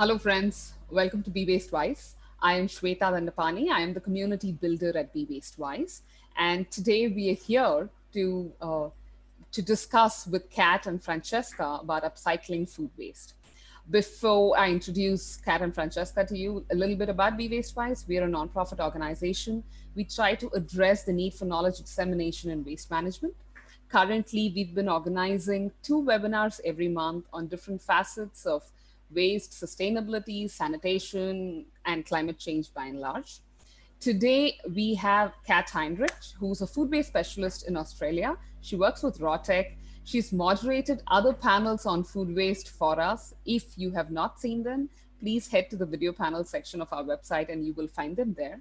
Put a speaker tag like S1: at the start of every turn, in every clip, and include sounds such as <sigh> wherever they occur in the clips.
S1: Hello, friends. Welcome to Be Waste Wise. I am Shweta Dandapani. I am the community builder at Be Waste Wise. And today we are here to, uh, to discuss with Kat and Francesca about upcycling food waste. Before I introduce Kat and Francesca to you, a little bit about Be Waste Wise. We are a nonprofit organization. We try to address the need for knowledge dissemination in waste management. Currently, we've been organizing two webinars every month on different facets of waste, sustainability, sanitation, and climate change by and large. Today, we have Kat Heinrich, who's a food waste specialist in Australia. She works with Rawtec. She's moderated other panels on food waste for us. If you have not seen them, please head to the video panel section of our website and you will find them there.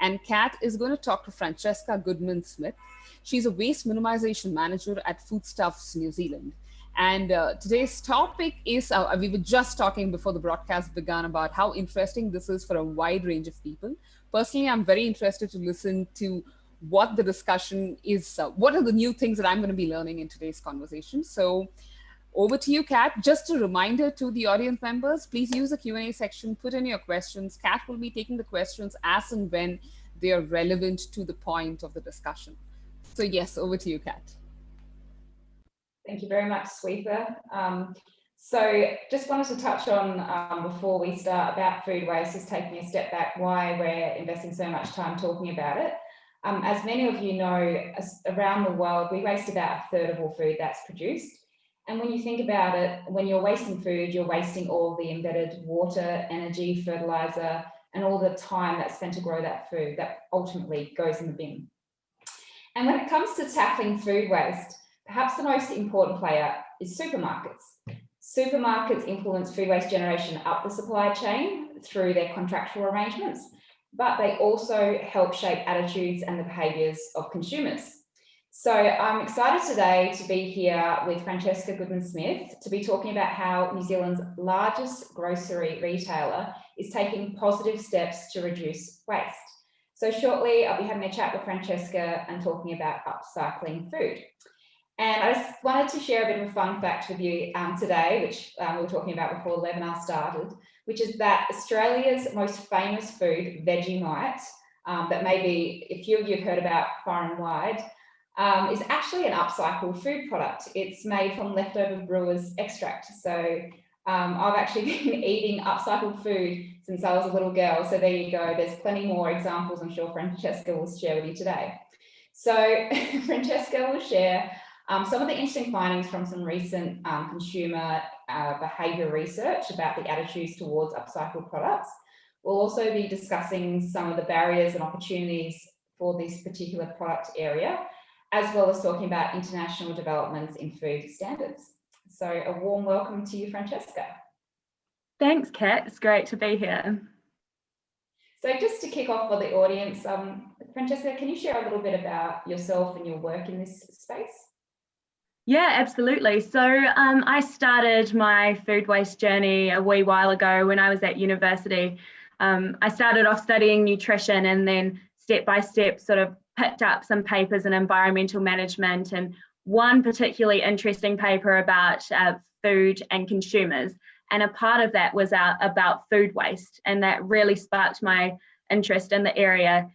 S1: And Kat is going to talk to Francesca Goodman-Smith. She's a waste minimization manager at Foodstuffs New Zealand. And uh, today's topic is, uh, we were just talking before the broadcast began about how interesting this is for a wide range of people. Personally, I'm very interested to listen to what the discussion is, uh, what are the new things that I'm gonna be learning in today's conversation. So over to you, Kat. Just a reminder to the audience members, please use the Q&A section, put in your questions. Kat will be taking the questions as and when they are relevant to the point of the discussion. So yes, over to you, Kat.
S2: Thank you very much, Shweta. Um, so just wanted to touch on um, before we start about food waste, just taking a step back, why we're investing so much time talking about it. Um, as many of you know, around the world, we waste about a third of all food that's produced. And when you think about it, when you're wasting food, you're wasting all the embedded water, energy, fertilizer, and all the time that's spent to grow that food that ultimately goes in the bin. And when it comes to tackling food waste, Perhaps the most important player is supermarkets. Supermarkets influence food waste generation up the supply chain through their contractual arrangements, but they also help shape attitudes and the behaviours of consumers. So I'm excited today to be here with Francesca Goodman-Smith to be talking about how New Zealand's largest grocery retailer is taking positive steps to reduce waste. So shortly, I'll be having a chat with Francesca and talking about upcycling food. And I just wanted to share a bit of a fun fact with you um, today, which um, we were talking about before the webinar started, which is that Australia's most famous food, Vegemite, um, that maybe a few of you have heard about far and wide, um, is actually an upcycled food product. It's made from leftover brewer's extract. So um, I've actually <laughs> been eating upcycled food since I was a little girl. So there you go. There's plenty more examples I'm sure Francesca will share with you today. So <laughs> Francesca will share um, some of the interesting findings from some recent um, consumer uh, behaviour research about the attitudes towards upcycled products. We'll also be discussing some of the barriers and opportunities for this particular product area, as well as talking about international developments in food standards. So a warm welcome to you, Francesca.
S3: Thanks, Kat. It's great to be here.
S2: So just to kick off for the audience, um, Francesca, can you share a little bit about yourself and your work in this space?
S3: Yeah, absolutely. So um, I started my food waste journey a wee while ago when I was at university. Um, I started off studying nutrition and then step by step sort of picked up some papers in environmental management and one particularly interesting paper about uh, food and consumers. And a part of that was uh, about food waste and that really sparked my interest in the area.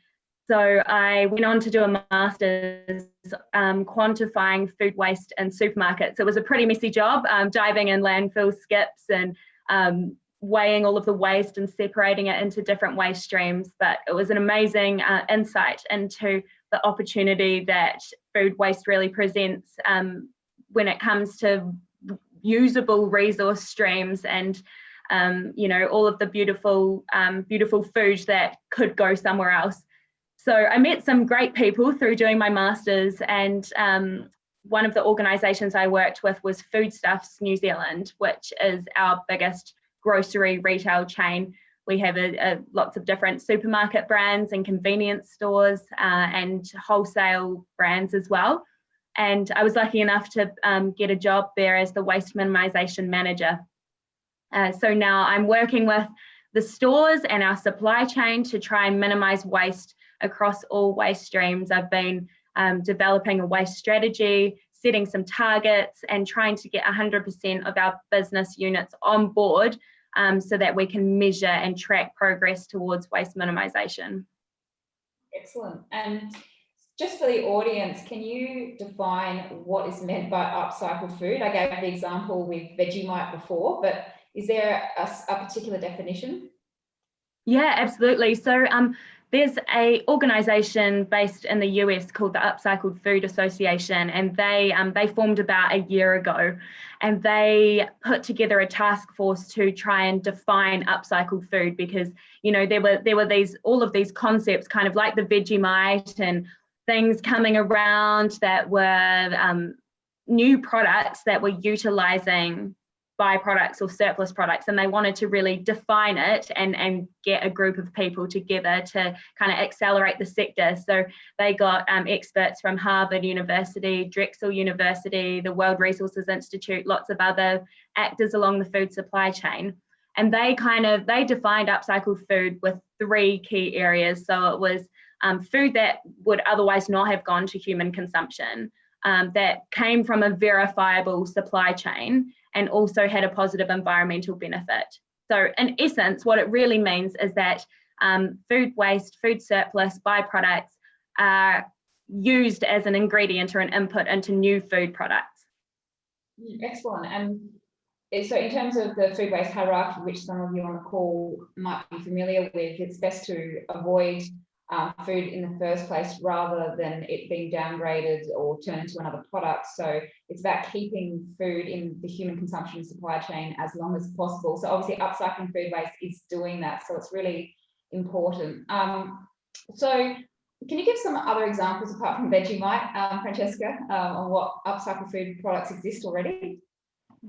S3: So I went on to do a master's um, quantifying food waste in supermarkets. It was a pretty messy job, um, diving in landfill skips and um, weighing all of the waste and separating it into different waste streams. But it was an amazing uh, insight into the opportunity that food waste really presents um, when it comes to usable resource streams and um, you know all of the beautiful um, beautiful food that could go somewhere else so I met some great people through doing my master's and um, one of the organisations I worked with was Foodstuffs New Zealand, which is our biggest grocery retail chain. We have a, a, lots of different supermarket brands and convenience stores uh, and wholesale brands as well. And I was lucky enough to um, get a job there as the waste minimisation manager. Uh, so now I'm working with the stores and our supply chain to try and minimise waste across all waste streams. I've been um, developing a waste strategy, setting some targets and trying to get 100% of our business units on board um, so that we can measure and track progress towards waste minimisation.
S2: Excellent. And just for the audience, can you define what is meant by upcycled food? I gave the example with Vegemite before, but is there a, a particular definition?
S3: Yeah, absolutely. So um, there's a organization based in the US called the Upcycled Food Association, and they um, they formed about a year ago, and they put together a task force to try and define upcycled food because you know there were there were these all of these concepts kind of like the Vegemite and things coming around that were um, new products that were utilizing byproducts or surplus products and they wanted to really define it and and get a group of people together to kind of accelerate the sector. So they got um, experts from harvard university drexel university the world resources institute lots of other actors along the food supply chain. And they kind of they defined upcycled food with three key areas. So it was um, food that would otherwise not have gone to human consumption um, that came from a verifiable supply chain and also had a positive environmental benefit. So in essence, what it really means is that um, food waste, food surplus, byproducts are used as an ingredient or an input into new food products.
S2: Excellent. And so in terms of the food waste hierarchy, which some of you on the call might be familiar with, it's best to avoid um, food in the first place rather than it being downgraded or turned into another product. So it's about keeping food in the human consumption supply chain as long as possible. So obviously upcycling food waste is doing that. So it's really important. Um, so can you give some other examples apart from Vegemite, um, Francesca, um, on what upcycled food products exist already?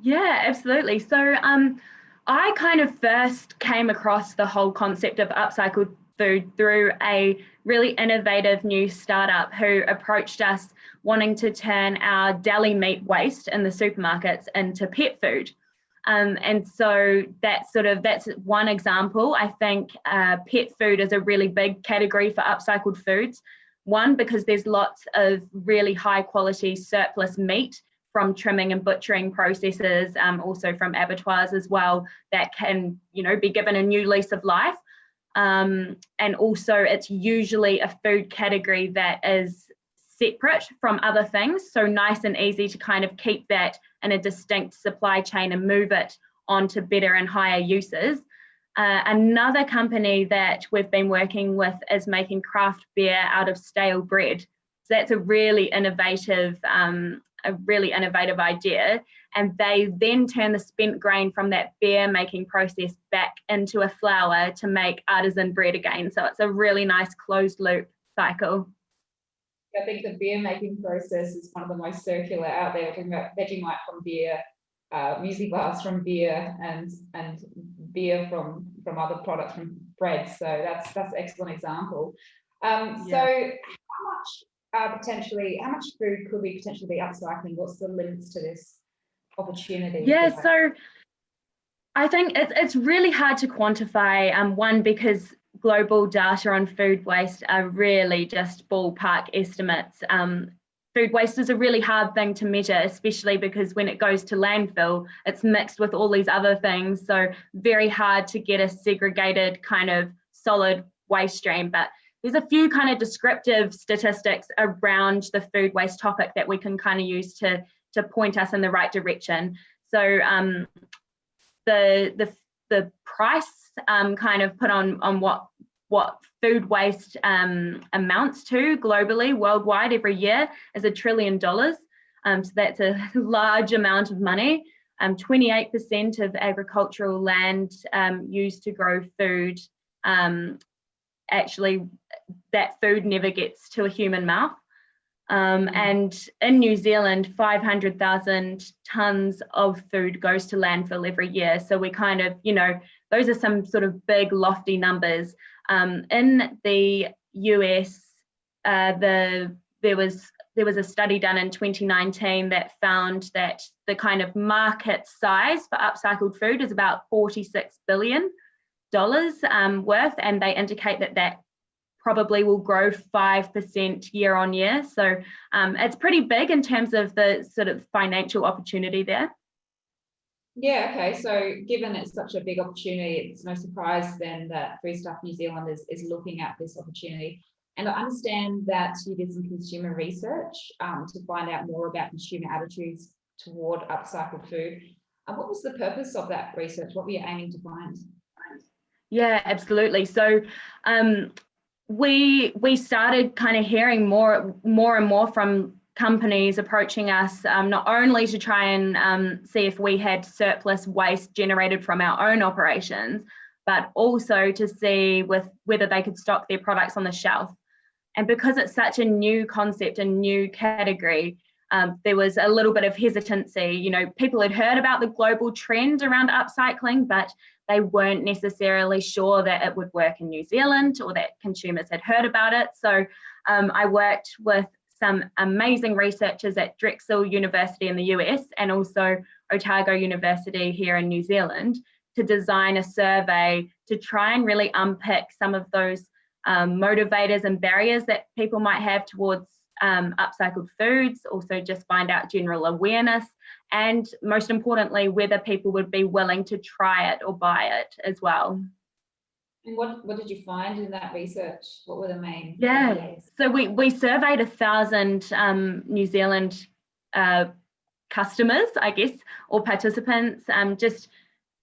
S3: Yeah, absolutely. So um, I kind of first came across the whole concept of upcycled food through a really innovative new startup who approached us wanting to turn our deli meat waste in the supermarkets into pet food. Um, and so that's sort of that's one example. I think uh, pet food is a really big category for upcycled foods. One because there's lots of really high quality surplus meat from trimming and butchering processes, um, also from abattoirs as well, that can you know be given a new lease of life. Um, and also it's usually a food category that is separate from other things. So nice and easy to kind of keep that in a distinct supply chain and move it on to better and higher uses. Uh, another company that we've been working with is making craft beer out of stale bread. So that's a really innovative, um, a really innovative idea and they then turn the spent grain from that beer making process back into a flour to make artisan bread again. So it's a really nice closed loop cycle.
S2: I think the beer making process is one of the most circular out there. We're talking about Vegemite from beer, uh, muesli bars from beer, and and beer from from other products from bread. So that's that's an excellent example. Um, yeah. So how much potentially, how much food could we potentially be upcycling? What's the limits to this? opportunity?
S3: Yeah, so I think it's, it's really hard to quantify. Um, one, because global data on food waste are really just ballpark estimates. Um, food waste is a really hard thing to measure, especially because when it goes to landfill, it's mixed with all these other things. So very hard to get a segregated kind of solid waste stream. But there's a few kind of descriptive statistics around the food waste topic that we can kind of use to to point us in the right direction. So um, the the the price um, kind of put on on what what food waste um, amounts to globally, worldwide, every year is a trillion dollars. Um, so that's a <laughs> large amount of money. 28% um, of agricultural land um, used to grow food, um, actually that food never gets to a human mouth. Um, mm. and in New Zealand, 500,000 tonnes of food goes to landfill every year. So we kind of, you know, those are some sort of big lofty numbers. Um, in the US, uh, the there was there was a study done in 2019 that found that the kind of market size for upcycled food is about 46 billion dollars um, worth, and they indicate that that probably will grow 5% year on year. So um, it's pretty big in terms of the sort of financial opportunity there.
S2: Yeah, okay. So given it's such a big opportunity, it's no surprise then that Foodstuffs New Zealand is, is looking at this opportunity. And I understand that you did some consumer research um, to find out more about consumer attitudes toward upcycled food. Uh, what was the purpose of that research? What were you aiming to find?
S3: Yeah, absolutely. So um, we we started kind of hearing more more and more from companies approaching us um, not only to try and um, see if we had surplus waste generated from our own operations, but also to see with whether they could stock their products on the shelf. And because it's such a new concept and new category, um, there was a little bit of hesitancy. You know, people had heard about the global trend around upcycling, but they weren't necessarily sure that it would work in New Zealand or that consumers had heard about it. So um, I worked with some amazing researchers at Drexel University in the US and also Otago University here in New Zealand to design a survey to try and really unpick some of those um, motivators and barriers that people might have towards um, upcycled foods, also just find out general awareness, and most importantly, whether people would be willing to try it or buy it as well.
S2: And what, what did you find in that research? What were the main?
S3: Yeah, so we, we surveyed a thousand um, New Zealand uh, customers, I guess, or participants, um, just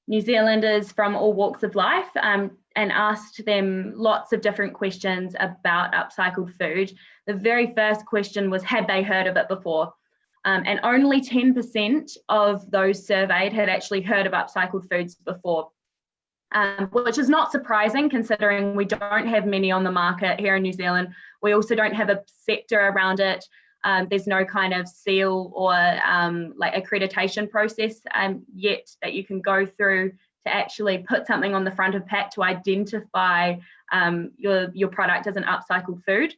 S3: New Zealanders from all walks of life, um, and asked them lots of different questions about upcycled food. The very first question was, had they heard of it before? Um, and only 10% of those surveyed had actually heard of upcycled foods before, um, which is not surprising considering we don't have many on the market here in New Zealand. We also don't have a sector around it. Um, there's no kind of seal or um, like accreditation process um, yet that you can go through to actually put something on the front of pack to identify um, your, your product as an upcycled food.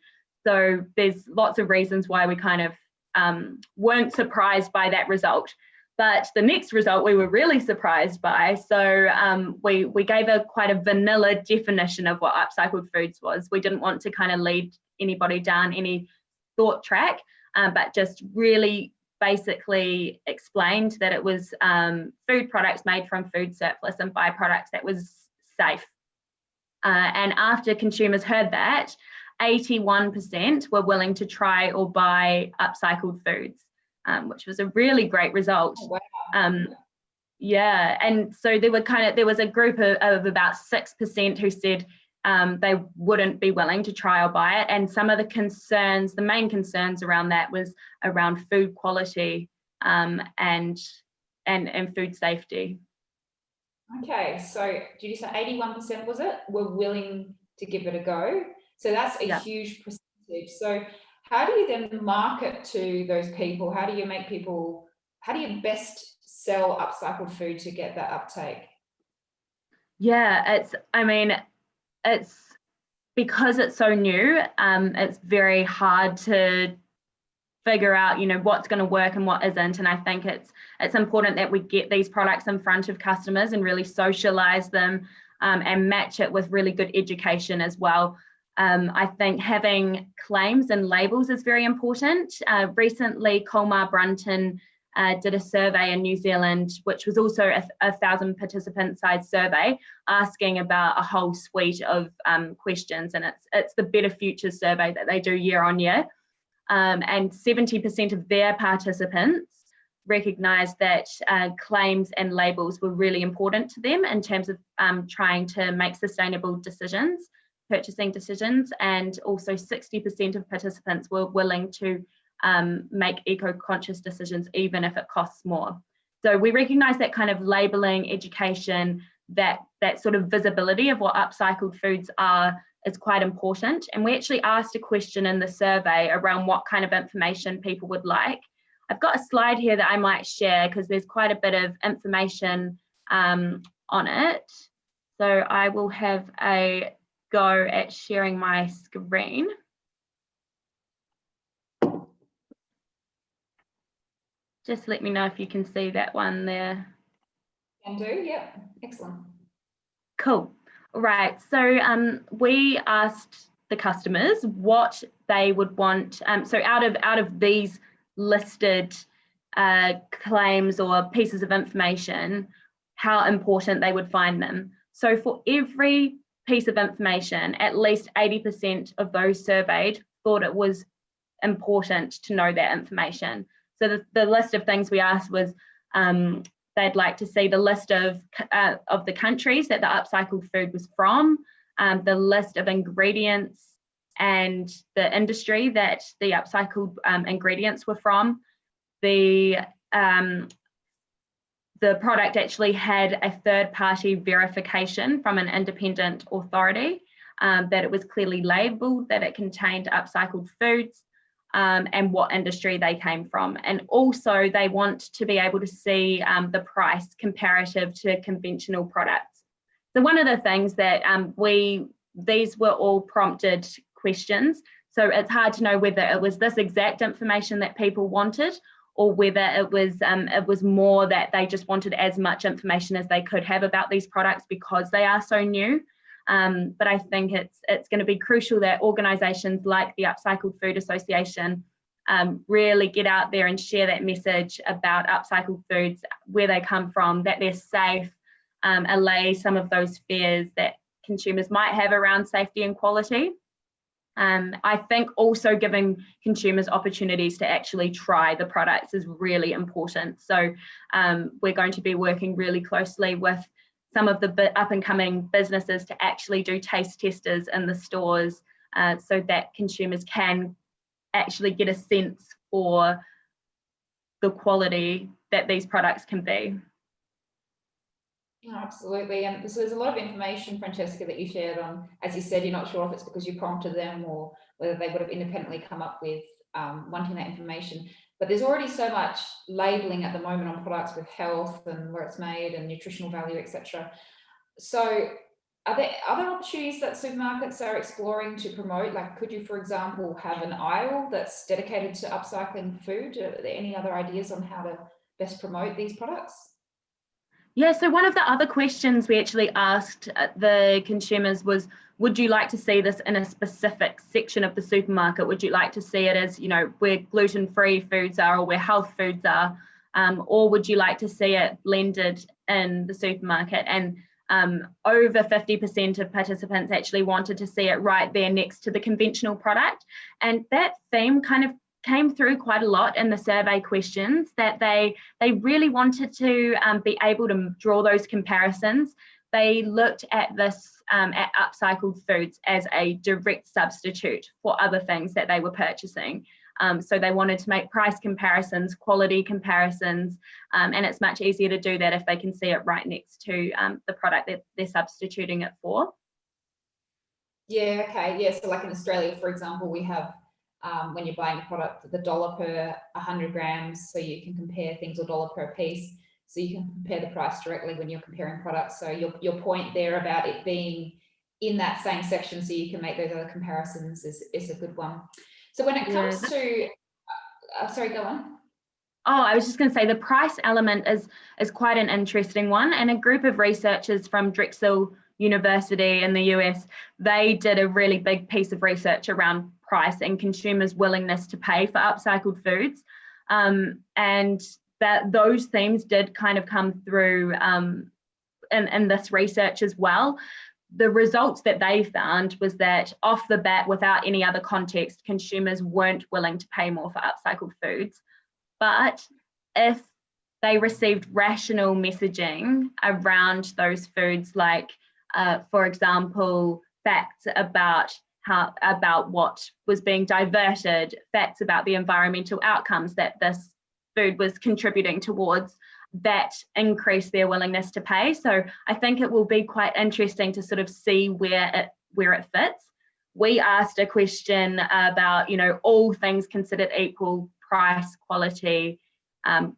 S3: So there's lots of reasons why we kind of um, weren't surprised by that result. But the next result we were really surprised by. So um, we, we gave a quite a vanilla definition of what upcycled foods was. We didn't want to kind of lead anybody down any thought track, um, but just really basically explained that it was um, food products made from food surplus and byproducts that was safe. Uh, and after consumers heard that, 81% were willing to try or buy upcycled foods, um, which was a really great result. Oh, wow. um, yeah, and so there were kind of there was a group of, of about six percent who said um, they wouldn't be willing to try or buy it. And some of the concerns, the main concerns around that was around food quality um, and, and, and food safety.
S2: Okay, so did you say 81% was it, were willing to give it a go? So that's a yeah. huge percentage. So how do you then market to those people? How do you make people, how do you best sell upcycled food to get that uptake?
S3: Yeah, it's, I mean, it's because it's so new, um, it's very hard to figure out, you know, what's going to work and what isn't. And I think it's it's important that we get these products in front of customers and really socialize them um, and match it with really good education as well. Um, I think having claims and labels is very important. Uh, recently, Colmar Brunton uh, did a survey in New Zealand, which was also a, a thousand participant size survey, asking about a whole suite of um, questions. And it's, it's the Better Futures survey that they do year on year. Um, and 70% of their participants recognised that uh, claims and labels were really important to them in terms of um, trying to make sustainable decisions, purchasing decisions. And also 60% of participants were willing to um, make eco-conscious decisions, even if it costs more. So we recognize that kind of labeling, education, that, that sort of visibility of what upcycled foods are is quite important. And we actually asked a question in the survey around what kind of information people would like. I've got a slide here that I might share because there's quite a bit of information um, on it. So I will have a go at sharing my screen. Just let me know if you can see that one there.
S2: Can do, yeah, excellent.
S3: Cool. Right, so um, we asked the customers what they would want. Um, so out of out of these listed uh, claims or pieces of information, how important they would find them. So for every piece of information, at least 80% of those surveyed thought it was important to know that information. So the, the list of things we asked was um, they'd like to see the list of, uh, of the countries that the upcycled food was from, um, the list of ingredients and the industry that the upcycled um, ingredients were from. The, um, the product actually had a third party verification from an independent authority um, that it was clearly labelled that it contained upcycled foods um, and what industry they came from. And also they want to be able to see um, the price comparative to conventional products. So one of the things that um, we, these were all prompted questions. So it's hard to know whether it was this exact information that people wanted or whether it was um, it was more that they just wanted as much information as they could have about these products because they are so new. Um, but I think it's it's going to be crucial that organisations like the Upcycled Food Association um, really get out there and share that message about upcycled foods, where they come from, that they're safe, um, allay some of those fears that consumers might have around safety and quality. Um, I think also giving consumers opportunities to actually try the products is really important. So um, we're going to be working really closely with some of the up and coming businesses to actually do taste testers in the stores uh, so that consumers can actually get a sense for the quality that these products can be.
S2: Absolutely, and so there's a lot of information, Francesca, that you shared on, as you said, you're not sure if it's because you prompted them or whether they would have independently come up with um, wanting that information. But there's already so much labeling at the moment on products with health and where it's made and nutritional value, etc. So are there other opportunities that supermarkets are exploring to promote? Like, could you, for example, have an aisle that's dedicated to upcycling food? Are there any other ideas on how to best promote these products?
S3: Yeah, so one of the other questions we actually asked the consumers was, would you like to see this in a specific section of the supermarket? Would you like to see it as, you know, where gluten-free foods are or where health foods are? Um, or would you like to see it blended in the supermarket? And um, over 50% of participants actually wanted to see it right there next to the conventional product. And that theme kind of came through quite a lot in the survey questions that they they really wanted to um, be able to draw those comparisons. They looked at this um, at upcycled foods as a direct substitute for other things that they were purchasing. Um, so they wanted to make price comparisons, quality comparisons, um, and it's much easier to do that if they can see it right next to um, the product that they're substituting it for.
S2: Yeah, okay. Yeah, so like in Australia, for example, we have um, when you're buying a product, the dollar per 100 grams, so you can compare things or dollar per piece. So you can compare the price directly when you're comparing products. So your, your point there about it being in that same section so you can make those other comparisons is, is a good one. So when it comes yeah. to, uh, sorry, go on.
S3: Oh, I was just going to say the price element is is quite an interesting one. And a group of researchers from Drexel University in the US, they did a really big piece of research around price and consumers' willingness to pay for upcycled foods. Um, and that those themes did kind of come through um, in, in this research as well the results that they found was that off the bat, without any other context, consumers weren't willing to pay more for upcycled foods. But if they received rational messaging around those foods, like, uh, for example, facts about how about what was being diverted, facts about the environmental outcomes that this food was contributing towards, that increase their willingness to pay. So I think it will be quite interesting to sort of see where it where it fits. We asked a question about, you know, all things considered equal, price, quality. Um,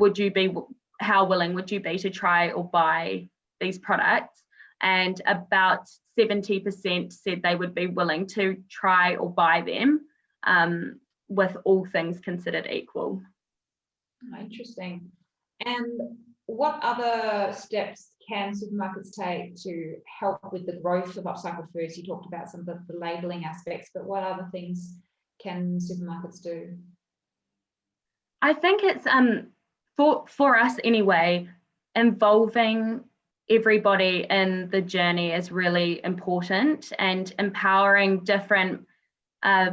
S3: would you be, how willing would you be to try or buy these products? And about 70% said they would be willing to try or buy them um, with all things considered equal.
S2: Interesting. And what other steps can supermarkets take to help with the growth of upcycled foods? You talked about some of the, the labeling aspects, but what other things can supermarkets do?
S3: I think it's um for for us anyway, involving everybody in the journey is really important and empowering different uh,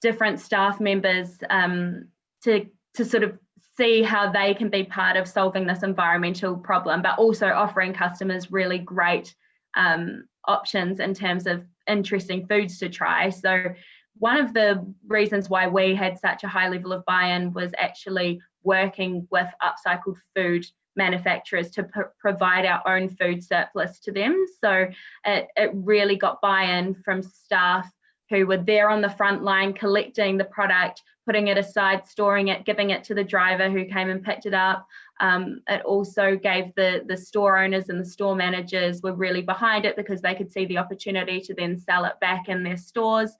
S3: different staff members um, to to sort of see how they can be part of solving this environmental problem, but also offering customers really great um, options in terms of interesting foods to try. So one of the reasons why we had such a high level of buy-in was actually working with upcycled food manufacturers to provide our own food surplus to them. So it, it really got buy-in from staff who were there on the front line collecting the product, putting it aside, storing it, giving it to the driver who came and picked it up. Um, it also gave the, the store owners and the store managers were really behind it because they could see the opportunity to then sell it back in their stores.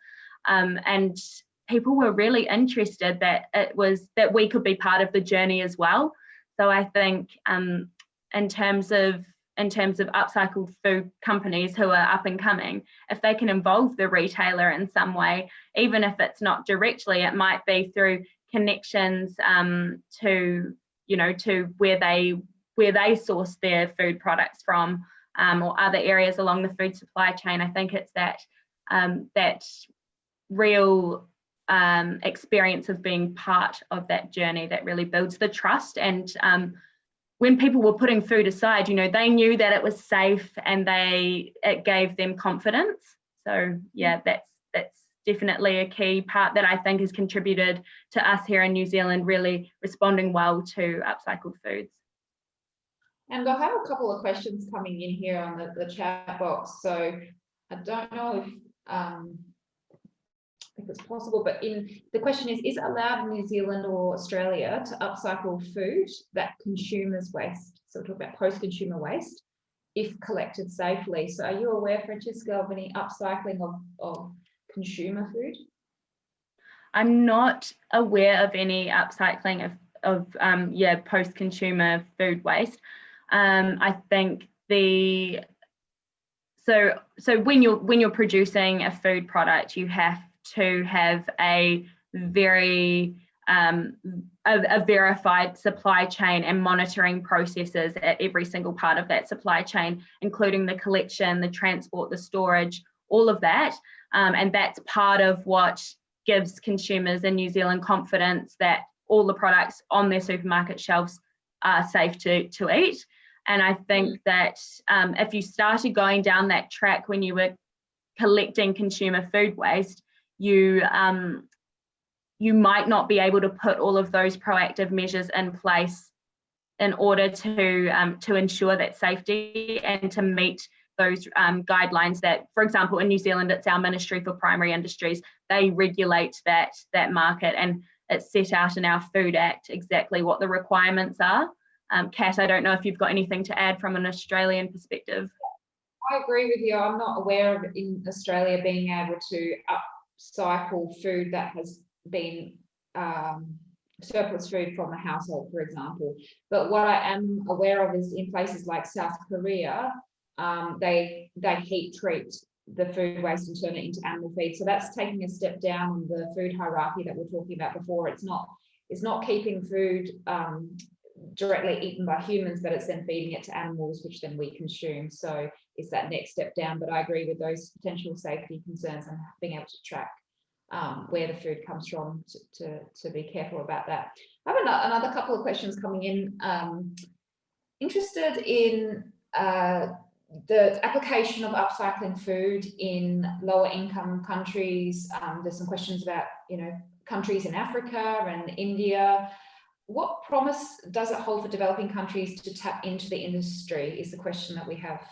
S3: Um, and people were really interested that it was that we could be part of the journey as well. So I think um, in terms of in terms of upcycled food companies who are up and coming, if they can involve the retailer in some way, even if it's not directly, it might be through connections um, to, you know, to where they where they source their food products from um, or other areas along the food supply chain. I think it's that um, that real um, experience of being part of that journey that really builds the trust and um, when people were putting food aside, you know, they knew that it was safe and they it gave them confidence. So yeah, that's that's definitely a key part that I think has contributed to us here in New Zealand really responding well to upcycled foods.
S2: And I have a couple of questions coming in here on the, the chat box. So I don't know if um, if it's possible, but in the question is, is it allowed in New Zealand or Australia to upcycle food that consumers waste? So we're talking about post-consumer waste, if collected safely. So are you aware, Francesca, of any upcycling of, of consumer food?
S3: I'm not aware of any upcycling of, of um, yeah, post-consumer food waste. Um, I think the so so when you're when you're producing a food product, you have to have a very um, a, a, verified supply chain and monitoring processes at every single part of that supply chain, including the collection, the transport, the storage, all of that. Um, and that's part of what gives consumers in New Zealand confidence that all the products on their supermarket shelves are safe to, to eat. And I think mm. that um, if you started going down that track when you were collecting consumer food waste, you um, you might not be able to put all of those proactive measures in place in order to um, to ensure that safety and to meet those um, guidelines that, for example, in New Zealand, it's our Ministry for Primary Industries. They regulate that that market, and it's set out in our Food Act exactly what the requirements are. Um, Kat, I don't know if you've got anything to add from an Australian perspective.
S2: I agree with you. I'm not aware of in Australia being able to up cycle food that has been um, surplus food from a household, for example. But what I am aware of is in places like South Korea, um, they they heat treat the food waste and turn it into animal feed. So that's taking a step down in the food hierarchy that we're talking about before. It's not it's not keeping food um, directly eaten by humans, but it's then feeding it to animals, which then we consume. So it's that next step down. But I agree with those potential safety concerns and being able to track um, where the food comes from to, to, to, be careful about that. I have another couple of questions coming in. Um, interested in uh, the application of upcycling food in lower income countries. Um, there's some questions about, you know, countries in Africa and India what promise does it hold for developing countries to tap into the industry is the question that we have.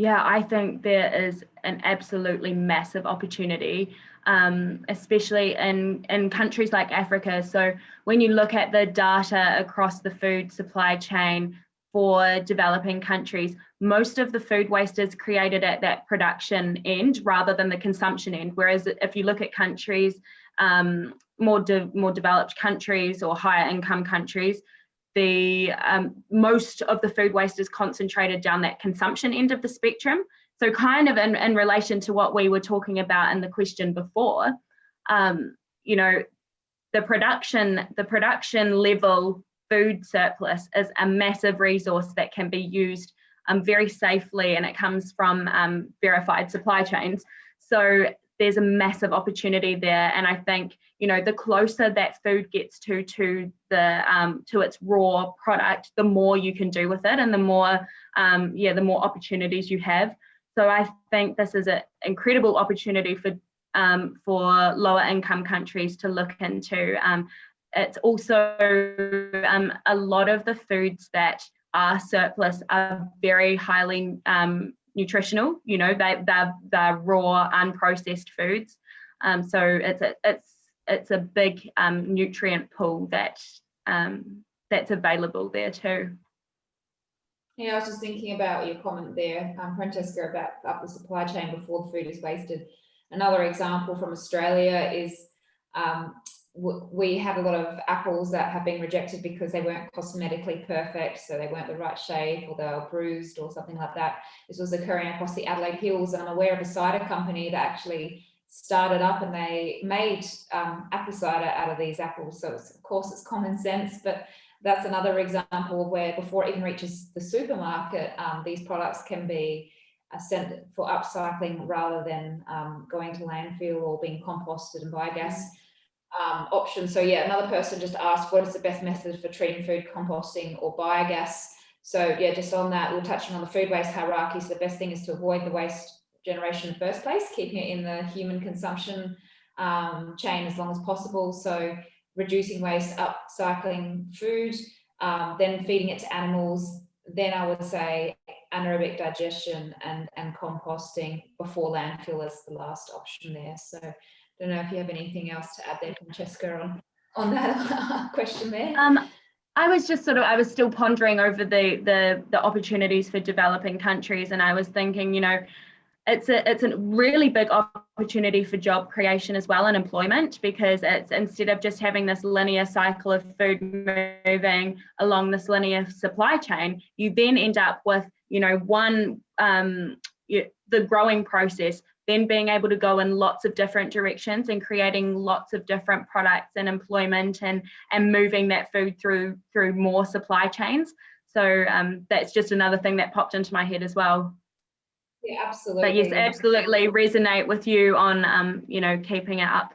S3: Yeah, I think there is an absolutely massive opportunity, um, especially in, in countries like Africa. So when you look at the data across the food supply chain for developing countries, most of the food waste is created at that production end rather than the consumption end. Whereas if you look at countries um, more de more developed countries or higher income countries, the um, most of the food waste is concentrated down that consumption end of the spectrum. So kind of in, in relation to what we were talking about in the question before, um, you know, the production, the production level food surplus is a massive resource that can be used um, very safely and it comes from um, verified supply chains. So there's a massive opportunity there. And I think, you know, the closer that food gets to to the um, to its raw product, the more you can do with it and the more, um, yeah, the more opportunities you have. So I think this is an incredible opportunity for um, for lower income countries to look into. Um, it's also um, a lot of the foods that are surplus are very highly um, nutritional. You know, they they're, they're raw, unprocessed foods. Um, so it's a, it's it's a big um, nutrient pool that um, that's available there too.
S2: Yeah, I was just thinking about your comment there, um, Francesca, about up the supply chain before the food is wasted. Another example from Australia is um, we have a lot of apples that have been rejected because they weren't cosmetically perfect, so they weren't the right shape or they were bruised or something like that. This was occurring across the Adelaide Hills and I'm aware of a cider company that actually started up and they made um, apple cider out of these apples. So of course it's common sense, but that's another example where before it even reaches the supermarket, um, these products can be uh, sent for upcycling rather than um, going to landfill or being composted and biogas um, options. So yeah, another person just asked, what is the best method for treating food composting or biogas? So yeah, just on that, we're touching on the food waste hierarchy. So the best thing is to avoid the waste generation in the first place, keeping it in the human consumption um, chain as long as possible. So reducing waste, upcycling food, um, then feeding it to animals. Then I would say anaerobic digestion and, and composting before landfill is the last option there. So don't know if you have anything else to add there, Francesca, on, on that <laughs> question there.
S3: Um, I was just sort of, I was still pondering over the, the, the opportunities for developing countries. And I was thinking, you know, it's a it's a really big opportunity for job creation as well and employment because it's instead of just having this linear cycle of food moving along this linear supply chain you then end up with you know one um, you, the growing process then being able to go in lots of different directions and creating lots of different products and employment and and moving that food through through more supply chains. So um, that's just another thing that popped into my head as well.
S2: Yeah absolutely
S3: but yes absolutely resonate with you on um, you know keeping it up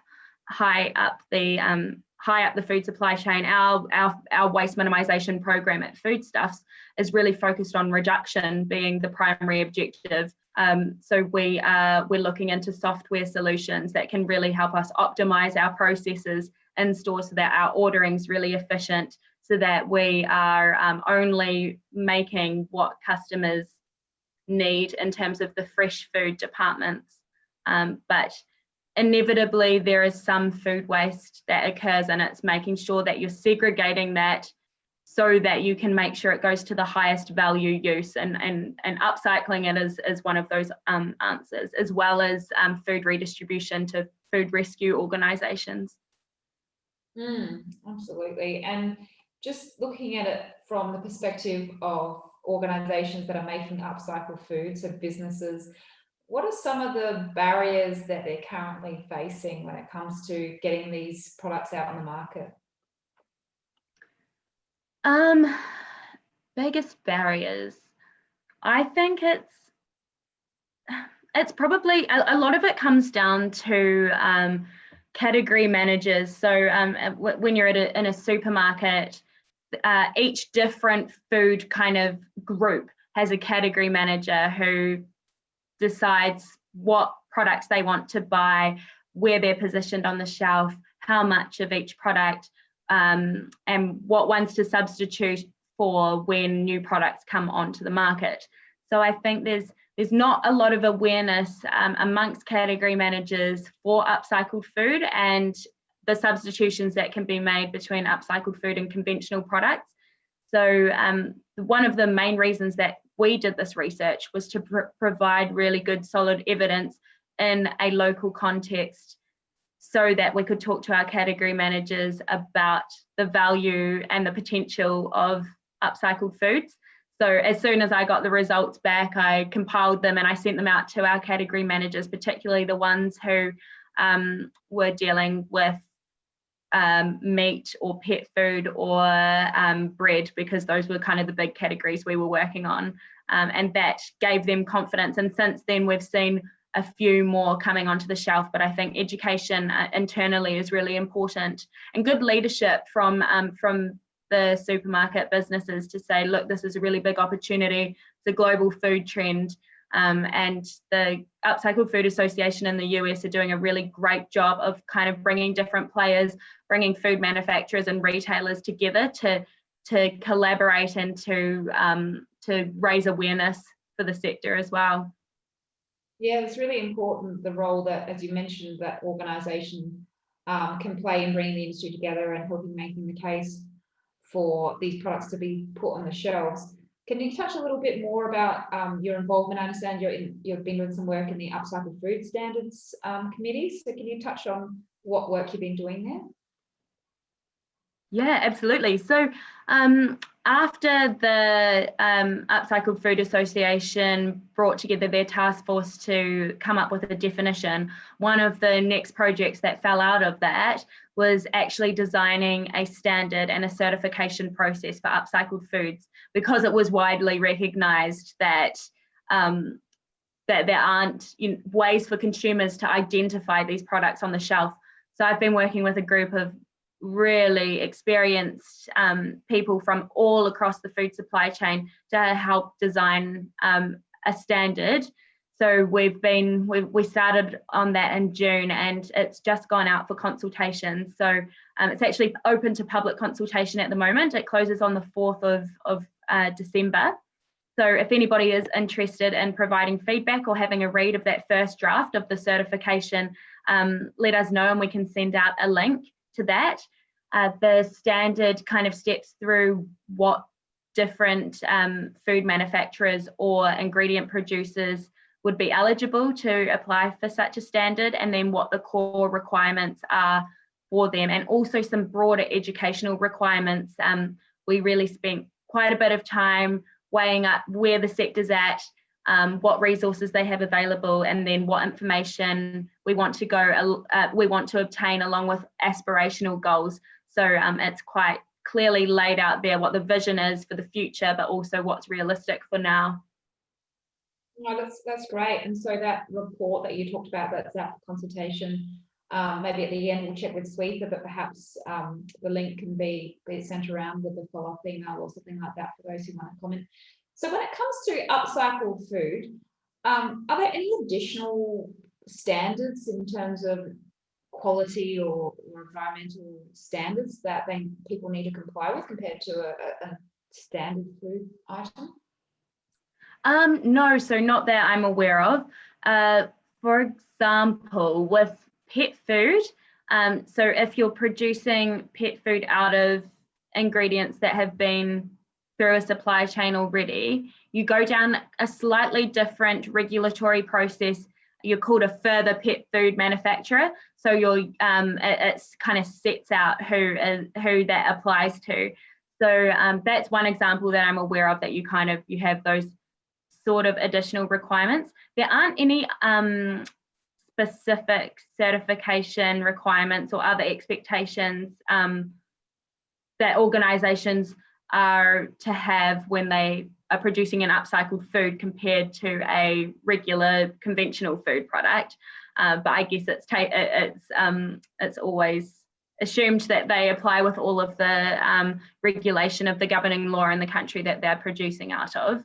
S3: high up the um, high up the food supply chain. Our our, our waste minimization program at foodstuffs is really focused on reduction being the primary objective um, so we are we're looking into software solutions that can really help us optimize our processes in store so that our ordering is really efficient so that we are um, only making what customers need in terms of the fresh food departments. Um, but inevitably there is some food waste that occurs and it's making sure that you're segregating that so that you can make sure it goes to the highest value use and, and, and upcycling it is, is one of those um, answers, as well as um, food redistribution to food rescue organisations.
S2: Mm, absolutely. And just looking at it from the perspective of organisations that are making upcycled food, so businesses, what are some of the barriers that they're currently facing when it comes to getting these products out on the market?
S3: Um, biggest barriers. I think it's it's probably a, a lot of it comes down to um, category managers. So um, when you're at a, in a supermarket, uh, each different food kind of group has a category manager who decides what products they want to buy, where they're positioned on the shelf, how much of each product, um, and what ones to substitute for when new products come onto the market. So I think there's there's not a lot of awareness um, amongst category managers for upcycled food and the substitutions that can be made between upcycled food and conventional products. So um, one of the main reasons that we did this research was to pr provide really good solid evidence in a local context so that we could talk to our category managers about the value and the potential of upcycled foods. So as soon as I got the results back, I compiled them and I sent them out to our category managers, particularly the ones who um, were dealing with um, meat or pet food or um, bread because those were kind of the big categories we were working on um, and that gave them confidence and since then we've seen a few more coming onto the shelf but I think education uh, internally is really important and good leadership from um, from the supermarket businesses to say look this is a really big opportunity it's a global food trend um, and the Upcycled Food Association in the US are doing a really great job of kind of bringing different players, bringing food manufacturers and retailers together to, to collaborate and to, um, to raise awareness for the sector as well.
S2: Yeah, it's really important the role that, as you mentioned, that organisation um, can play in bringing the industry together and helping making the case for these products to be put on the shelves. Can you touch a little bit more about um, your involvement? I understand you're in, you've been doing some work in the Upcycled Food Standards um, Committee. So can you touch on what work you've been doing there?
S3: Yeah, absolutely. So um, after the um, Upcycled Food Association brought together their task force to come up with a definition, one of the next projects that fell out of that was actually designing a standard and a certification process for upcycled foods because it was widely recognized that um, that there aren't you know, ways for consumers to identify these products on the shelf. So I've been working with a group of really experienced um, people from all across the food supply chain to help design um, a standard so we've been, we, we started on that in June and it's just gone out for consultation. So um, it's actually open to public consultation at the moment. It closes on the 4th of, of uh, December. So if anybody is interested in providing feedback or having a read of that first draft of the certification, um, let us know and we can send out a link to that. Uh, the standard kind of steps through what different um, food manufacturers or ingredient producers would be eligible to apply for such a standard and then what the core requirements are for them and also some broader educational requirements. Um, we really spent quite a bit of time weighing up where the sector's at, um, what resources they have available, and then what information we want to go, uh, we want to obtain along with aspirational goals. So um, it's quite clearly laid out there what the vision is for the future, but also what's realistic for now.
S2: No, that's that's great. And so that report that you talked about, that's that consultation. Um, maybe at the end we'll check with Shweta, but perhaps um, the link can be, be sent around with a follow-up email or something like that for those who want to comment. So when it comes to upcycled food, um, are there any additional standards in terms of quality or, or environmental standards that they, people need to comply with compared to a, a standard food item?
S3: Um, no, so not that I'm aware of. Uh, for example, with pet food, um, so if you're producing pet food out of ingredients that have been through a supply chain already, you go down a slightly different regulatory process. You're called a further pet food manufacturer. So you're um, it, kind of sets out who is who that applies to. So um, that's one example that I'm aware of that you kind of you have those sort of additional requirements. There aren't any um, specific certification requirements or other expectations um, that organisations are to have when they are producing an upcycled food compared to a regular conventional food product. Uh, but I guess it's it's um, it's always assumed that they apply with all of the um, regulation of the governing law in the country that they're producing out of.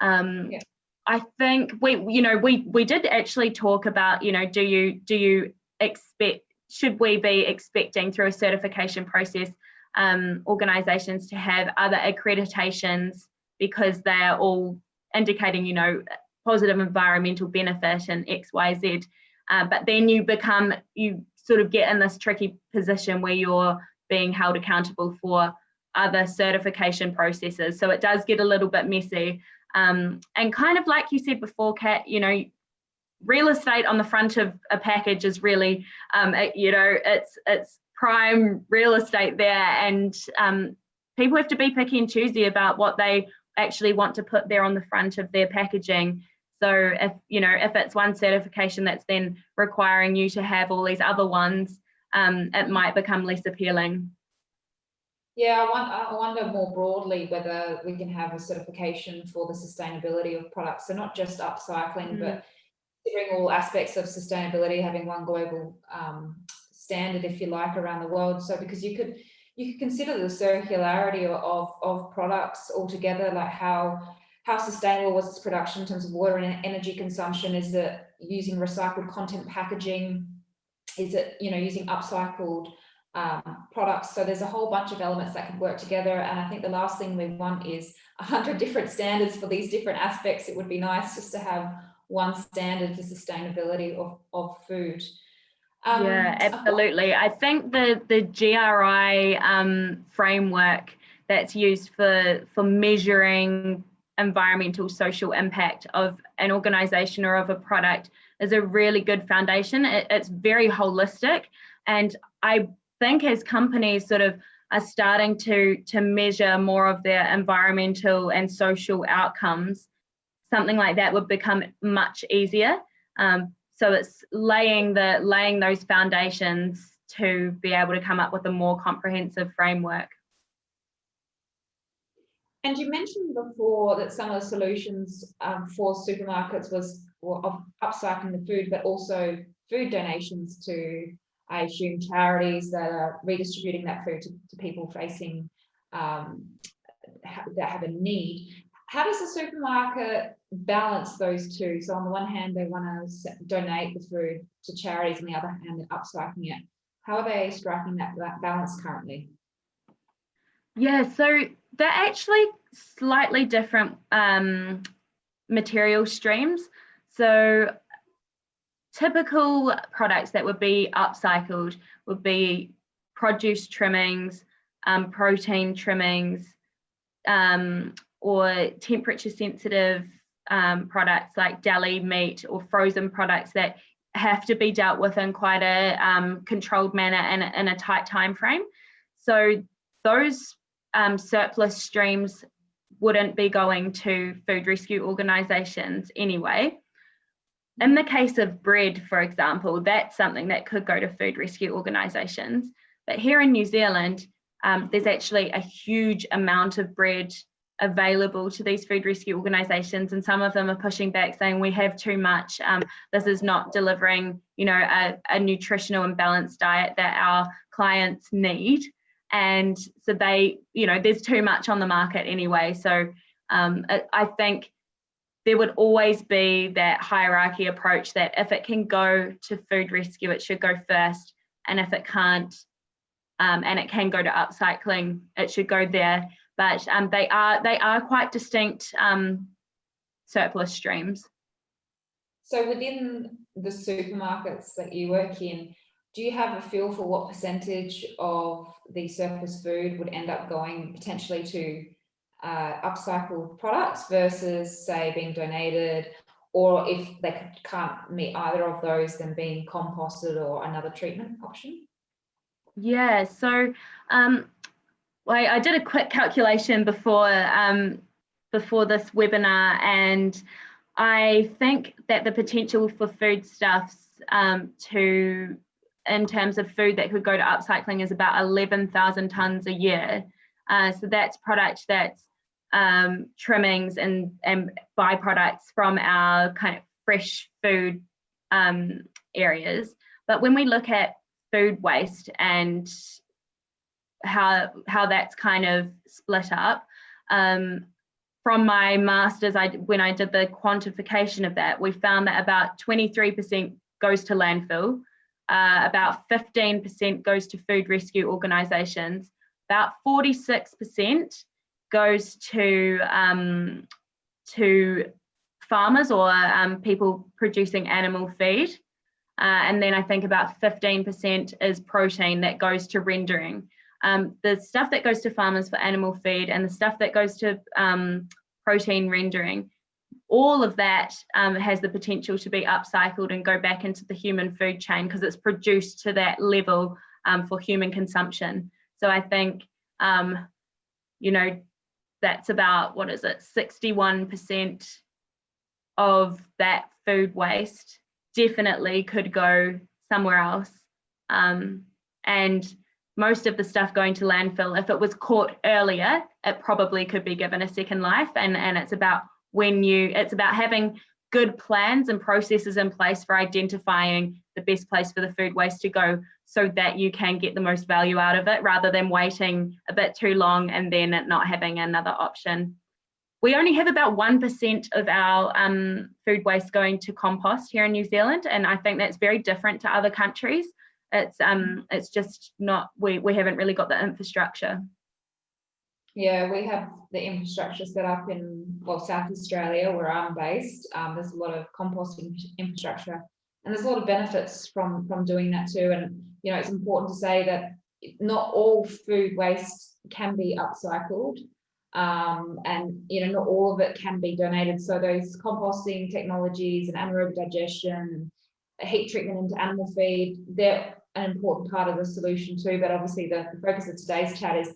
S3: Um, yeah. I think we, you know, we we did actually talk about, you know, do you do you expect should we be expecting through a certification process um, organisations to have other accreditations because they are all indicating, you know, positive environmental benefit and X, Y, Z. Uh, but then you become, you sort of get in this tricky position where you're being held accountable for other certification processes. So it does get a little bit messy. Um, and kind of like you said before, Kat, you know, real estate on the front of a package is really, um, it, you know, it's it's prime real estate there, and um, people have to be picky and choosy about what they actually want to put there on the front of their packaging. So if you know if it's one certification that's then requiring you to have all these other ones, um, it might become less appealing.
S2: Yeah, I, want, I wonder more broadly whether we can have a certification for the sustainability of products. So not just upcycling, mm. but considering all aspects of sustainability, having one global um, standard, if you like, around the world. So because you could you could consider the circularity of, of products altogether, like how how sustainable was its production in terms of water and energy consumption? Is it using recycled content packaging? Is it, you know, using upcycled um, products? So there's a whole bunch of elements that could work together. And I think the last thing we want is a hundred <laughs> different standards for these different aspects. It would be nice just to have one standard for sustainability of, of food.
S3: Um, yeah, absolutely. I think the the GRI um, framework that's used for for measuring environmental social impact of an organization or of a product is a really good foundation. It, it's very holistic. And I think as companies sort of are starting to, to measure more of their environmental and social outcomes, something like that would become much easier. Um, so it's laying the laying those foundations to be able to come up with a more comprehensive framework.
S2: And you mentioned before that some of the solutions um, for supermarkets was well, upcycling the food, but also food donations to, I assume, charities that are redistributing that food to, to people facing um, that have a need. How does the supermarket balance those two? So on the one hand, they want to donate the food to charities, on the other hand, they're upcycling it. How are they striking that balance currently?
S3: Yeah, so they're actually slightly different um, material streams. So typical products that would be upcycled would be produce trimmings, um, protein trimmings, um, or temperature sensitive um, products like deli meat or frozen products that have to be dealt with in quite a um, controlled manner and in a tight time frame. So those um, surplus streams wouldn't be going to food rescue organisations anyway. In the case of bread, for example, that's something that could go to food rescue organisations. But here in New Zealand, um, there's actually a huge amount of bread available to these food rescue organisations, and some of them are pushing back, saying we have too much. Um, this is not delivering, you know, a, a nutritional and balanced diet that our clients need. And so they you know there's too much on the market anyway. So um, I think there would always be that hierarchy approach that if it can go to food rescue it should go first and if it can't um, and it can go to upcycling it should go there but um, they are they are quite distinct um, surplus streams
S2: so within the supermarkets that you work in do you have a feel for what percentage of the surplus food would end up going potentially to uh, upcycled products versus say being donated or if they can't meet either of those then being composted or another treatment option?
S3: Yeah, so um, well, I did a quick calculation before um, before this webinar and I think that the potential for foodstuffs um, to in terms of food that could go to upcycling is about 11,000 tonnes a year. Uh, so that's product that's um, trimmings and, and byproducts from our kind of fresh food um, areas. But when we look at food waste and how how that's kind of split up, um, from my masters, I when I did the quantification of that, we found that about 23% goes to landfill, uh, about 15% goes to food rescue organisations, about 46% goes to um, to farmers or um, people producing animal feed. Uh, and then I think about 15% is protein that goes to rendering. Um, the stuff that goes to farmers for animal feed and the stuff that goes to um, protein rendering all of that um, has the potential to be upcycled and go back into the human food chain because it's produced to that level um, for human consumption. So I think, um, you know, that's about, what is it, 61% of that food waste definitely could go somewhere else. Um, And most of the stuff going to landfill, if it was caught earlier, it probably could be given a second life. And, and it's about when you, it's about having good plans and processes in place for identifying the best place for the food waste to go so that you can get the most value out of it rather than waiting a bit too long and then not having another option. We only have about 1% of our um, food waste going to compost here in New Zealand, and I think that's very different to other countries. It's um, it's just not we we haven't really got the infrastructure.
S2: Yeah, we have the infrastructure set up in well South Australia where I'm based. Um, there's a lot of composting infrastructure, and there's a lot of benefits from from doing that too. And you know, it's important to say that not all food waste can be upcycled um, and you know not all of it can be donated so those composting technologies and anaerobic digestion heat treatment into animal feed they're an important part of the solution too but obviously the, the focus of today's chat is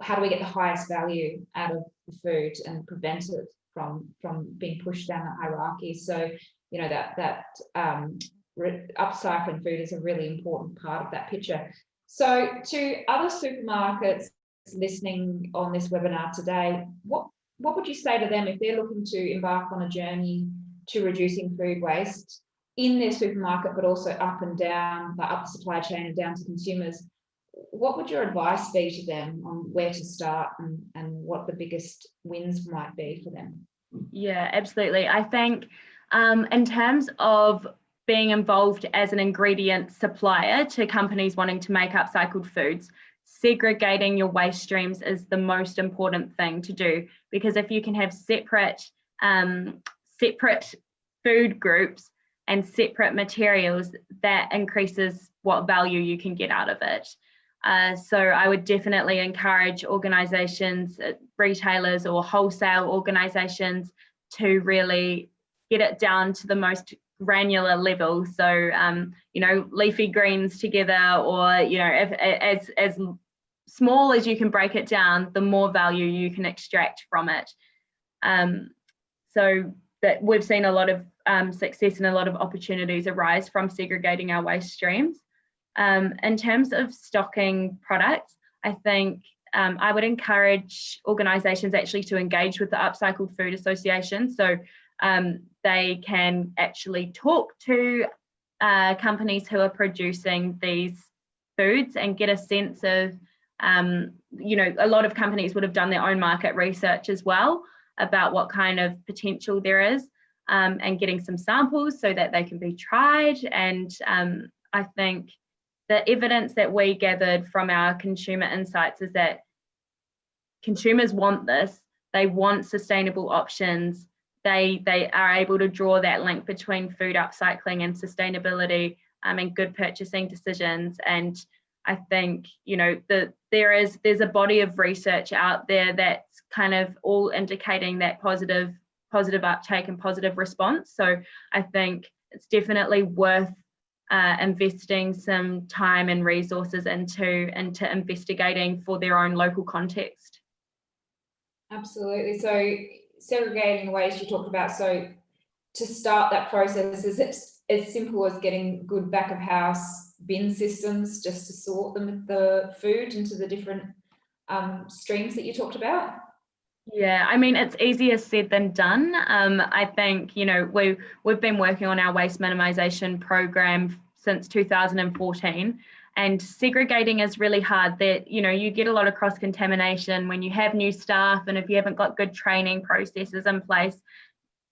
S2: how do we get the highest value out of the food and prevent it from from being pushed down the hierarchy? So you know that that um, upcycling food is a really important part of that picture. So to other supermarkets listening on this webinar today, what, what would you say to them if they're looking to embark on a journey to reducing food waste in their supermarket, but also up and down, the up the supply chain and down to consumers? What would your advice be to them on where to start and, and what the biggest wins might be for them?
S3: Yeah, absolutely. I think um, in terms of being involved as an ingredient supplier to companies wanting to make upcycled foods, segregating your waste streams is the most important thing to do because if you can have separate um, separate food groups and separate materials that increases what value you can get out of it uh, so I would definitely encourage organizations, uh, retailers or wholesale organizations to really get it down to the most granular level. So, um, you know, leafy greens together or, you know, if, as, as small as you can break it down, the more value you can extract from it. Um, so that we've seen a lot of um, success and a lot of opportunities arise from segregating our waste streams. Um, in terms of stocking products, I think um, I would encourage organisations actually to engage with the Upcycled Food Association so um, they can actually talk to uh, companies who are producing these foods and get a sense of um, you know, a lot of companies would have done their own market research as well about what kind of potential there is um, and getting some samples so that they can be tried. And um, I think the evidence that we gathered from our consumer insights is that consumers want this, they want sustainable options, they, they are able to draw that link between food upcycling and sustainability um, and good purchasing decisions. And I think you know that there is there's a body of research out there that's kind of all indicating that positive positive uptake and positive response. So I think it's definitely worth uh, investing some time and resources into into investigating for their own local context.
S2: Absolutely. So segregating the waste you talked about. So to start that process, is it as simple as getting good back of house bin systems just to sort them the food into the different um, streams that you talked about?
S3: Yeah, I mean, it's easier said than done. Um, I think, you know, we, we've been working on our waste minimisation program since 2014 and segregating is really hard that, you know, you get a lot of cross contamination when you have new staff and if you haven't got good training processes in place,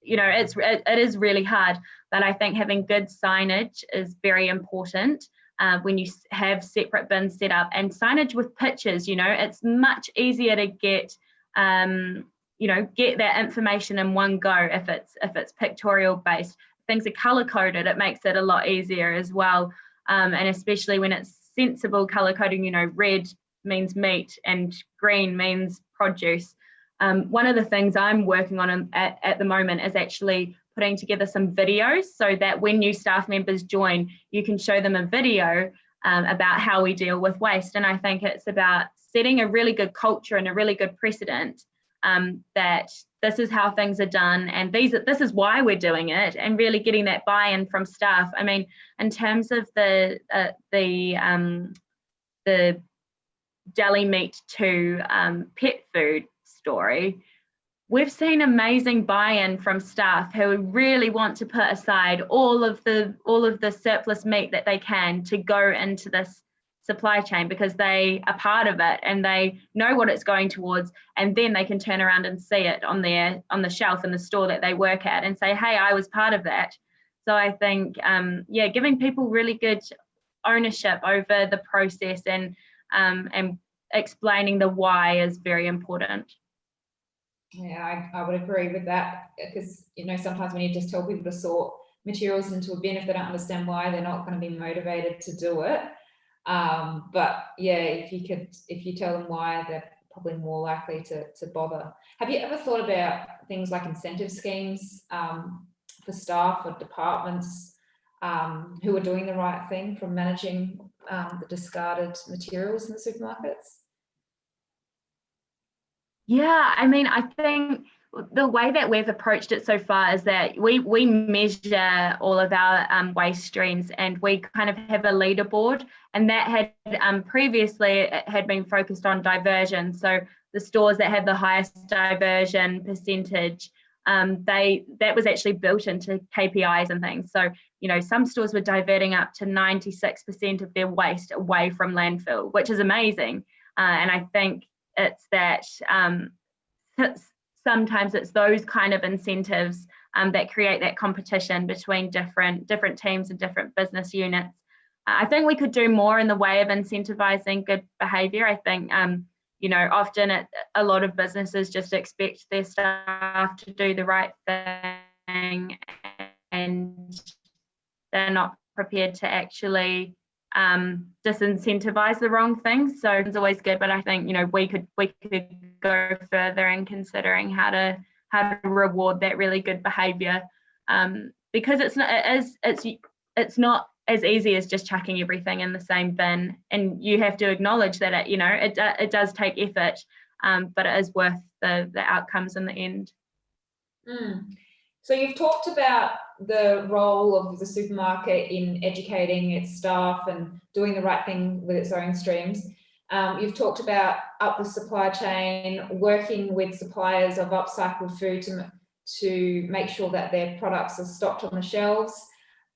S3: you know, it's, it, it is really hard. But I think having good signage is very important uh, when you have separate bins set up and signage with pictures, you know, it's much easier to get, um, you know, get that information in one go if it's if it's pictorial based. Things are color coded, it makes it a lot easier as well. Um, and especially when it's sensible color coding, you know, red means meat and green means produce. Um, one of the things I'm working on at, at the moment is actually putting together some videos so that when new staff members join, you can show them a video um, about how we deal with waste. And I think it's about setting a really good culture and a really good precedent um, that this is how things are done and these this is why we're doing it and really getting that buy-in from staff. I mean, in terms of the uh, the um, the deli meat to um, pet food story, we've seen amazing buy-in from staff who really want to put aside all of the all of the surplus meat that they can to go into this supply chain because they are part of it and they know what it's going towards and then they can turn around and see it on their on the shelf in the store that they work at and say hey i was part of that so i think um, yeah giving people really good ownership over the process and um, and explaining the why is very important
S2: yeah, I, I would agree with that because, you know, sometimes when you just tell people to sort materials into a bin, if they don't understand why, they're not going to be motivated to do it. Um, but yeah, if you could, if you tell them why, they're probably more likely to, to bother. Have you ever thought about things like incentive schemes um, for staff or departments um, who are doing the right thing from managing um, the discarded materials in the supermarkets?
S3: Yeah, I mean, I think the way that we've approached it so far is that we we measure all of our um, waste streams and we kind of have a leaderboard and that had um, previously had been focused on diversion. So the stores that had the highest diversion percentage um, they that was actually built into KPIs and things. So you know some stores were diverting up to 96% of their waste away from landfill which is amazing. Uh, and I think it's that um, sometimes it's those kind of incentives um, that create that competition between different different teams and different business units. I think we could do more in the way of incentivizing good behavior. I think, um, you know, often it, a lot of businesses just expect their staff to do the right thing and they're not prepared to actually um, disincentivize the wrong things. So it's always good, but I think you know we could we could go further in considering how to how to reward that really good behavior um, because it's not it is it's it's not as easy as just chucking everything in the same bin, and you have to acknowledge that it you know it it does take effort, um, but it is worth the the outcomes in the end.
S2: Mm. So you've talked about the role of the supermarket in educating its staff and doing the right thing with its own streams. Um, you've talked about up the supply chain, working with suppliers of upcycled food to, to make sure that their products are stocked on the shelves.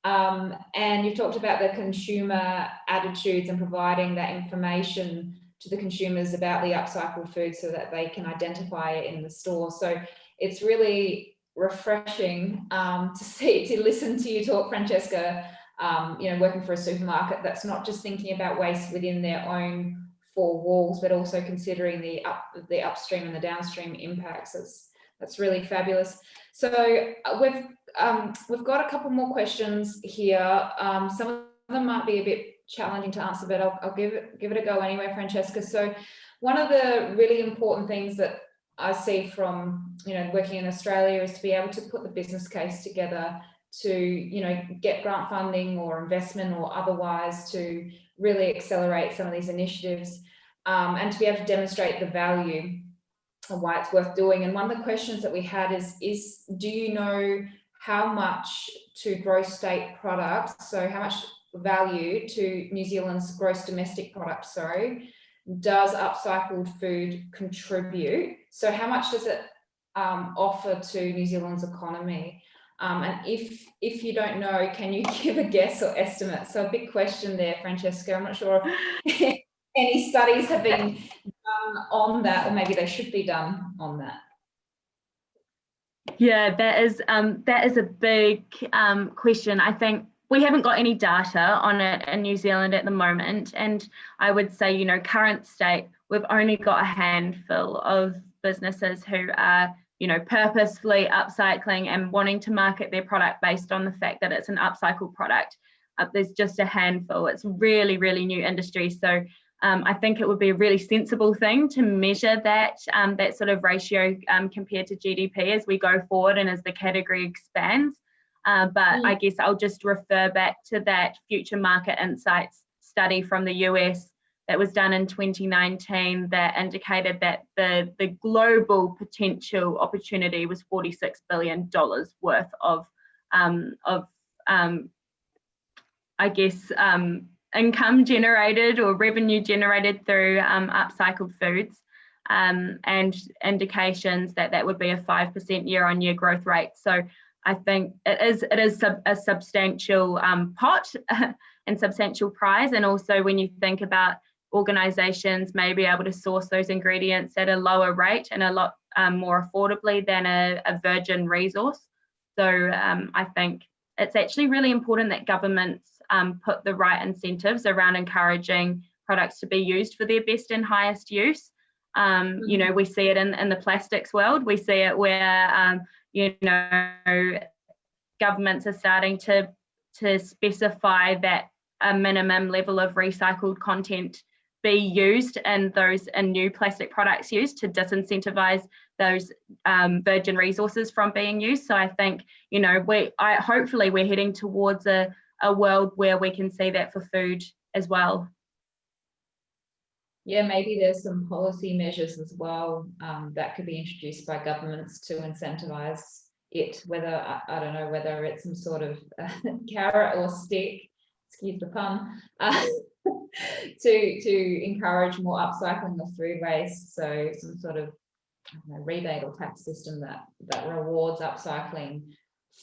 S2: Um, and you've talked about the consumer attitudes and providing that information to the consumers about the upcycled food so that they can identify it in the store. So it's really refreshing um, to see, to listen to you talk, Francesca, um, you know, working for a supermarket that's not just thinking about waste within their own four walls, but also considering the up, the upstream and the downstream impacts. That's, that's really fabulous. So uh, we've, um, we've got a couple more questions here. Um, some of them might be a bit challenging to answer, but I'll, I'll give, it, give it a go anyway, Francesca. So one of the really important things that I see from, you know, working in Australia is to be able to put the business case together to, you know, get grant funding or investment or otherwise to really accelerate some of these initiatives um, and to be able to demonstrate the value and why it's worth doing. And one of the questions that we had is, is do you know how much to gross state products, so how much value to New Zealand's gross domestic product, sorry, does upcycled food contribute? So how much does it um, offer to New Zealand's economy? Um, and if if you don't know, can you <laughs> give a guess or estimate? So a big question there, Francesca. I'm not sure if <laughs> any studies have been done on that, or maybe they should be done on that.
S3: Yeah, that is um, that is a big um, question. I think we haven't got any data on it in New Zealand at the moment. And I would say, you know, current state, we've only got a handful of businesses who are, you know, purposefully upcycling and wanting to market their product based on the fact that it's an upcycled product. Uh, there's just a handful. It's really, really new industry. So um, I think it would be a really sensible thing to measure that um, that sort of ratio um, compared to GDP as we go forward and as the category expands. Uh, but mm. I guess I'll just refer back to that future market insights study from the US that was done in 2019 that indicated that the, the global potential opportunity was $46 billion worth of, um, of um, I guess, um, income generated or revenue generated through um, upcycled foods um, and indications that that would be a 5% year on year growth rate. So I think it is, it is sub, a substantial um, pot <laughs> and substantial prize. And also when you think about organizations may be able to source those ingredients at a lower rate and a lot um, more affordably than a, a virgin resource. So um, I think it's actually really important that governments um, put the right incentives around encouraging products to be used for their best and highest use. Um, you know, mm-hmm. we see it in, in the plastics world. We see it where, um, you know, governments are starting to, to specify that a minimum level of recycled content be used in those in new plastic products used to disincentivize those um, virgin resources from being used. So I think, you know, we I hopefully we're heading towards a, a world where we can see that for food as well.
S2: Yeah, maybe there's some policy measures as well um, that could be introduced by governments to incentivize it, whether, I, I don't know, whether it's some sort of uh, <laughs> carrot or stick, excuse the pun, uh, <laughs> to, to encourage more upcycling of food waste. So some sort of know, rebate or tax system that, that rewards upcycling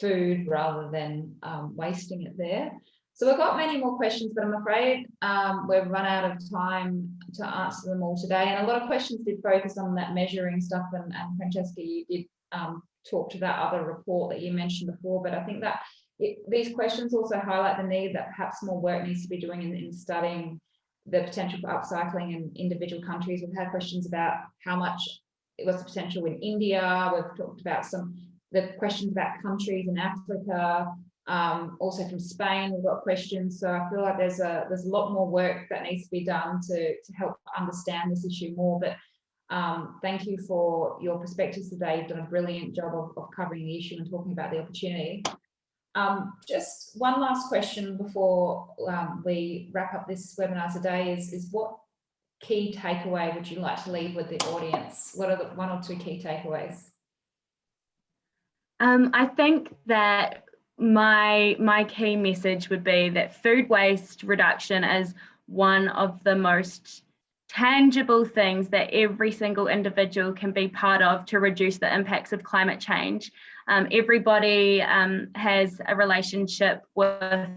S2: food rather than um, wasting it there. So we've got many more questions, but I'm afraid um, we've run out of time to answer them all today. And a lot of questions did focus on that measuring stuff. And, and Francesca, you did um, talk to that other report that you mentioned before, but I think that it, these questions also highlight the need that perhaps more work needs to be doing in, in studying the potential for upcycling in individual countries. We've had questions about how much it was the potential in India. We've talked about some the questions about countries in Africa, um, also from Spain, we've got questions. So I feel like there's a there's a lot more work that needs to be done to, to help understand this issue more. But um, thank you for your perspectives today. You've done a brilliant job of, of covering the issue and talking about the opportunity. Um, just one last question before um, we wrap up this webinar today is, is what key takeaway would you like to leave with the audience? What are the one or two key takeaways?
S3: Um, I think that my my key message would be that food waste reduction is one of the most tangible things that every single individual can be part of to reduce the impacts of climate change. Um, everybody um, has a relationship with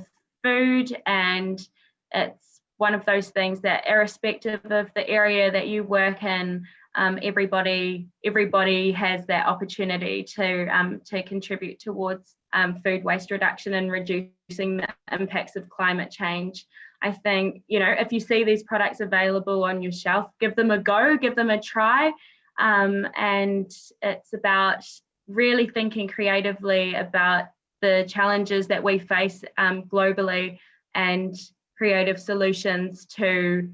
S3: food and it's one of those things that irrespective of the area that you work in, um, everybody everybody has that opportunity to um, to contribute towards um, food waste reduction and reducing the impacts of climate change. I think you know if you see these products available on your shelf, give them a go, give them a try, um, and it's about really thinking creatively about the challenges that we face um, globally and creative solutions to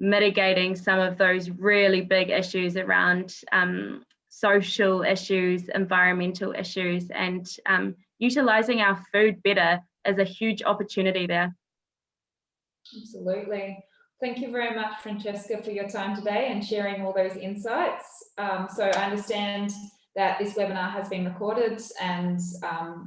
S3: mitigating some of those really big issues around um, social issues, environmental issues, and um, utilizing our food better is a huge opportunity there.
S2: Absolutely. Thank you very much, Francesca, for your time today and sharing all those insights. Um, so I understand that this webinar has been recorded and um,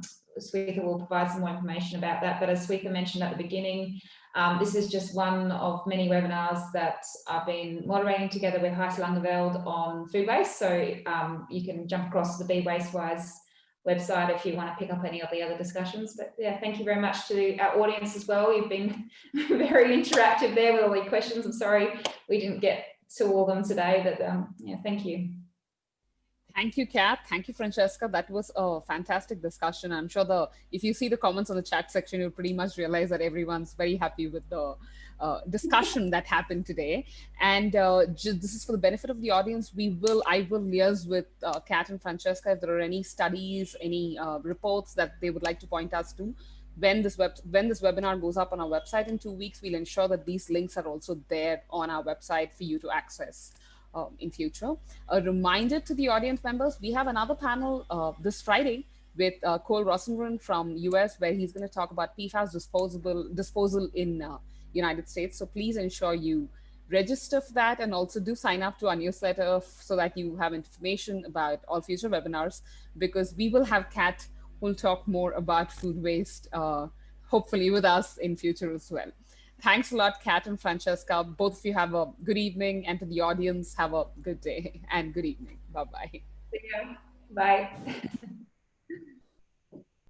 S2: will provide some more information about that. But as Shweta mentioned at the beginning, um, this is just one of many webinars that I've been moderating together with Heise Langeveld on food waste. So um, you can jump across to the Be Wastewise website if you want to pick up any of the other discussions. But yeah, thank you very much to our audience as well. You've been <laughs> very interactive there with all the questions. I'm sorry we didn't get to all of them today, but um, yeah, thank you.
S1: Thank you, Kat. Thank you, Francesca. That was a fantastic discussion. I'm sure the if you see the comments on the chat section, you'll pretty much realize that everyone's very happy with the uh, discussion that happened today. And uh, this is for the benefit of the audience. We will, I will liaise with uh, Kat and Francesca if there are any studies, any uh, reports that they would like to point us to. When this web, when this webinar goes up on our website in two weeks, we'll ensure that these links are also there on our website for you to access uh, in future. A reminder to the audience members, we have another panel uh, this Friday with uh, Cole Rosengren from US, where he's going to talk about PFAS disposable disposal in uh, United States. So please ensure you register for that and also do sign up to our newsletter so that you have information about all future webinars because we will have Kat who'll talk more about food waste, uh, hopefully with us in future as well. Thanks a lot, Kat and Francesca. Both of you have a good evening, and to the audience, have a good day and good evening. Bye bye.
S2: See you. Bye.